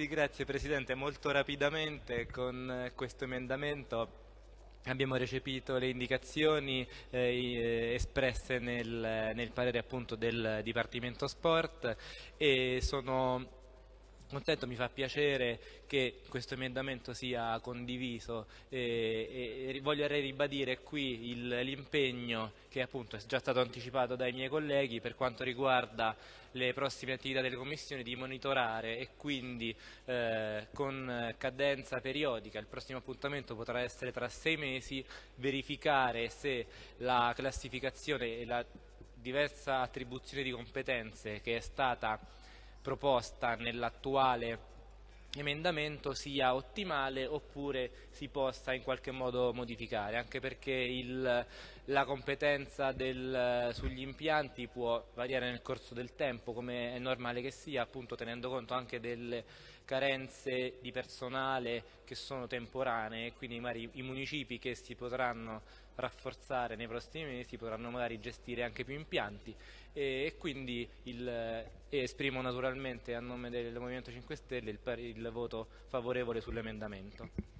Sì, grazie Presidente. Molto rapidamente con questo emendamento abbiamo recepito le indicazioni eh, espresse nel, nel parere appunto del Dipartimento Sport e sono contento, mi fa piacere che questo emendamento sia condiviso e, e voglio ribadire qui l'impegno che appunto è già stato anticipato dai miei colleghi per quanto riguarda le prossime attività delle commissioni di monitorare e quindi eh, con cadenza periodica, il prossimo appuntamento potrà essere tra sei mesi, verificare se la classificazione e la diversa attribuzione di competenze che è stata proposta nell'attuale emendamento sia ottimale oppure si possa in qualche modo modificare, anche perché il, la competenza del, sugli impianti può variare nel corso del tempo, come è normale che sia, appunto tenendo conto anche delle carenze di personale che sono temporanee, quindi magari i municipi che si potranno rafforzare nei prossimi mesi potranno magari gestire anche più impianti e, e quindi il, e esprimo naturalmente a nome del Movimento 5 Stelle il, il voto favorevole sull'emendamento.